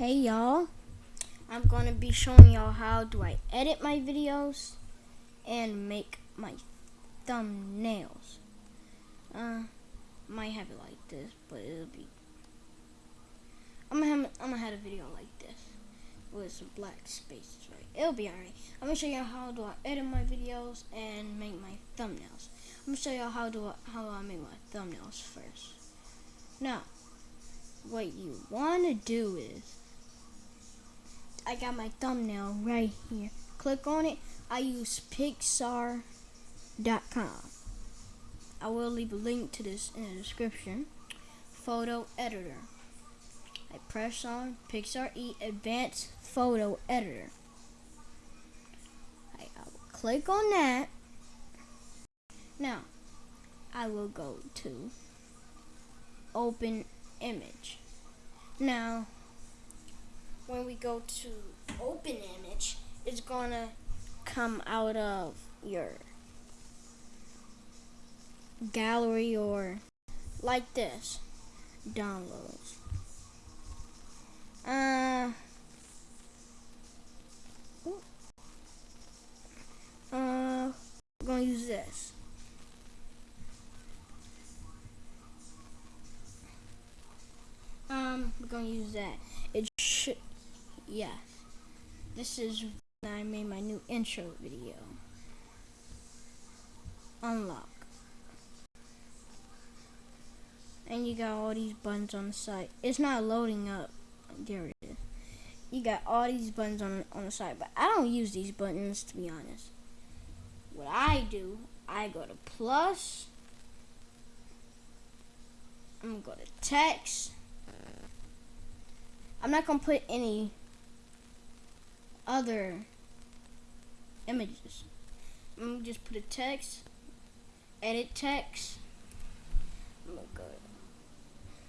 Hey y'all, I'm going to be showing y'all how do I edit my videos and make my thumbnails. Uh, might have it like this, but it'll be. I'm gonna have, I'm gonna have a video like this with some black spaces, right? It'll be alright. I'm gonna show y'all how do I edit my videos and make my thumbnails. I'm gonna show y'all how do I, how I make my thumbnails first. Now, what you want to do is I got my thumbnail right here. Click on it. I use Pixlr.com. I will leave a link to this in the description. Photo editor. I press on Pixlr E Advanced Photo Editor. I, I will click on that. Now, I will go to Open Image. Now, when we go to open image, it's gonna come out of your gallery or like this downloads. Uh, uh, we're gonna use this. Um, we're gonna use that. It yes. This is when I made my new intro video. Unlock. And you got all these buttons on the side. It's not loading up. There it is. You got all these buttons on, on the side, but I don't use these buttons to be honest. What I do, I go to plus. I'm gonna go to text. I'm not gonna put any other images. I'm gonna just put a text, edit text. I'm gonna go.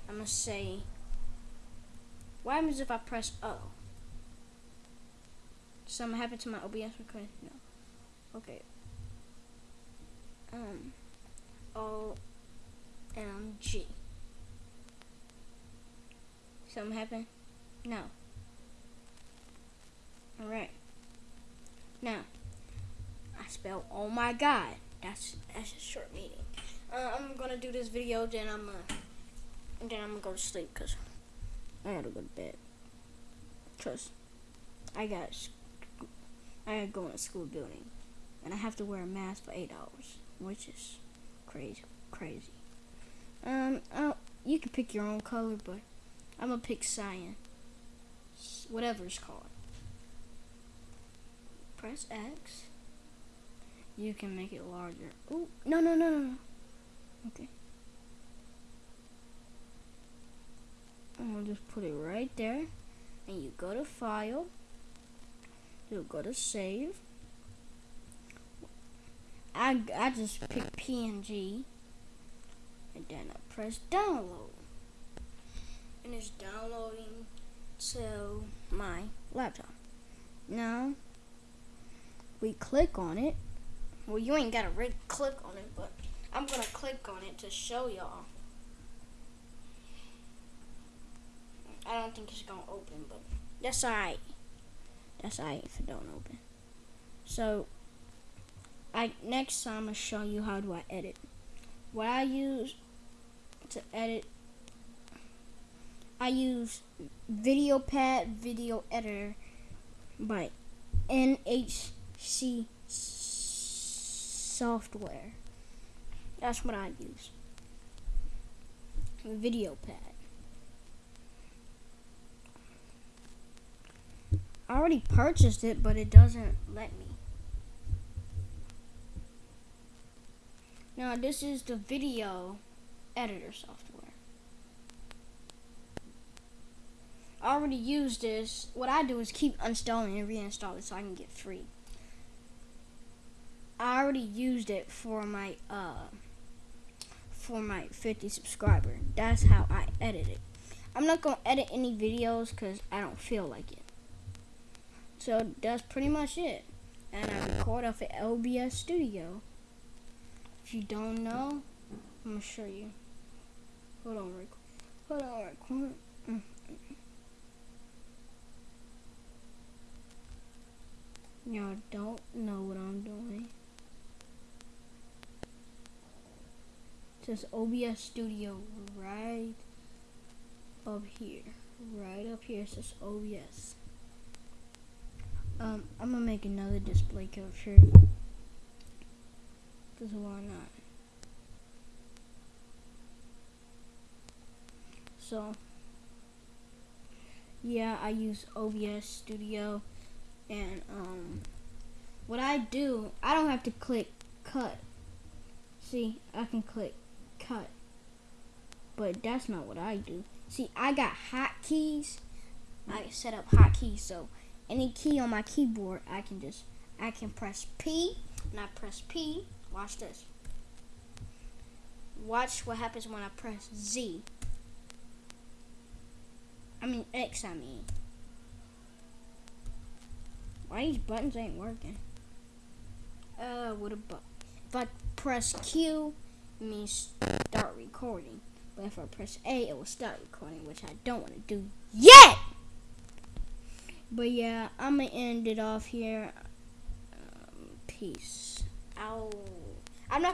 I'm gonna say. What happens if I press O? Something happened to my OBS recording? No. Okay. Um. O. M. G. Something happened? No. Alright. Now, I spell oh my god. That's that's a short meeting. Uh, I'm gonna do this video, then I'm uh, then I'm gonna go to sleep because I gotta go to bed. Cause I got I gotta go in a school building, and I have to wear a mask for eight hours, which is crazy, crazy. Um, uh, you can pick your own color, but I'm gonna pick cyan, whatever it's called press X, you can make it larger. Oh, no, no, no, no, no. Okay. I'm gonna just put it right there. And you go to File. You go to Save. I, I just pick PNG. And then I press Download. And it's downloading to my laptop. Now, we click on it. Well, you ain't got to really click on it, but I'm going to click on it to show y'all. I don't think it's going to open, but that's alright. That's alright if it don't open. So, I next time I'm going to show you how do I edit. What I use to edit, I use VideoPad Video Editor by NH C software. That's what I use. Video pad. I already purchased it, but it doesn't let me. Now, this is the video editor software. I already used this. What I do is keep uninstalling and reinstalling so I can get free. I already used it for my uh for my 50 subscriber. That's how I edit it. I'm not going to edit any videos cuz I don't feel like it. So that's pretty much it. And I record off at OBS Studio. If you don't know, I'm going to show you. Hold on, record. hold on, record. Mm-hmm. Y'all don't know what I'm doing. Says OBS Studio right up here. Right up here says OBS. Um, I'm gonna make another display capture. Cause why not? So, yeah, I use OBS Studio, and um, what I do, I don't have to click cut. See, I can click but that's not what I do. See, I got hotkeys. I set up hotkeys, so any key on my keyboard, I can just, I can press P, and I press P. Watch this. Watch what happens when I press Z. I mean X, I mean. Why these buttons ain't working? Uh, what a. If I press Q, it means start recording. But if I press A, it will start recording, which I don't want to do yet! But yeah, I'm going to end it off here. Um, peace.